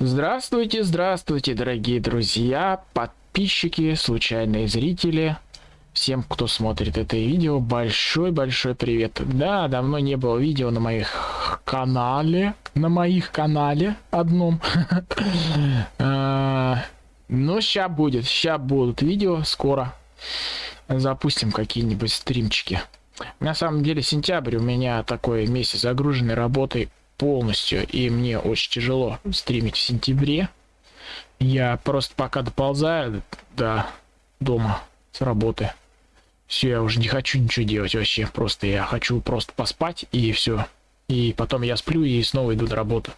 Здравствуйте, здравствуйте, дорогие друзья, подписчики, случайные зрители. Всем, кто смотрит это видео, большой-большой привет. Да, давно не было видео на моих канале, на моих канале одном. А, Но сейчас будет, сейчас будут видео скоро. Запустим какие-нибудь стримчики. На самом деле сентябрь у меня такой месяц загруженный работой полностью, и мне очень тяжело стримить в сентябре. Я просто пока доползаю до дома с работы. Все, я уже не хочу ничего делать вообще. Просто я хочу просто поспать и все. И потом я сплю и снова иду на работу.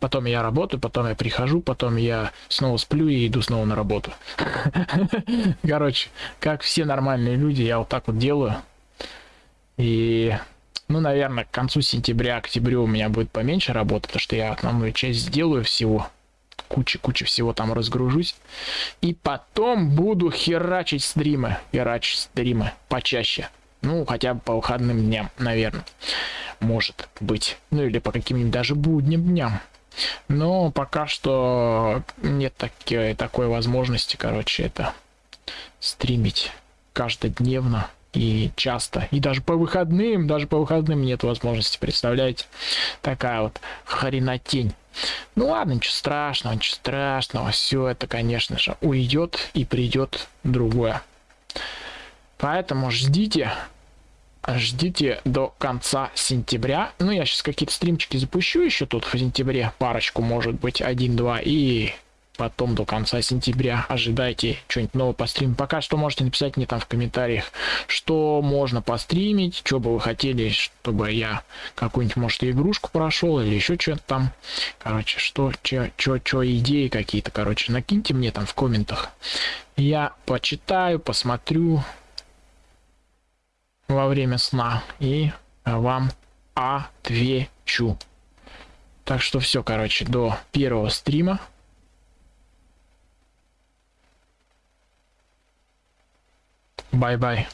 Потом я работаю, потом я прихожу, потом я снова сплю и иду снова на работу. Короче, как все нормальные люди, я вот так вот делаю. И, ну, наверное, к концу сентября, октябрю у меня будет поменьше работы, потому что я основную часть сделаю всего. Куча-куча всего там разгружусь. И потом буду херачить стримы. Херачить стримы почаще. Ну, хотя бы по выходным дням, наверное. Может быть. Ну, или по каким-нибудь даже будним дням. Но пока что нет таки, такой возможности, короче, это стримить каждодневно и часто. И даже по выходным, даже по выходным нет возможности, представляете? Такая вот хренотень. Ну ладно, ничего страшного, ничего страшного. Все это, конечно же, уйдет и придет другое. Поэтому ждите, ждите до конца сентября. Ну, я сейчас какие-то стримчики запущу еще тут в сентябре. Парочку, может быть, один-два. И потом до конца сентября ожидайте что-нибудь новое по стриму. Пока что можете написать мне там в комментариях, что можно постримить, что бы вы хотели, чтобы я какую-нибудь, может, игрушку прошел или еще что-то там. Короче, что, что, что, идеи какие-то, короче, накиньте мне там в комментах. Я почитаю, посмотрю во время сна и вам отвечу. Так что все, короче, до первого стрима. Bye bye.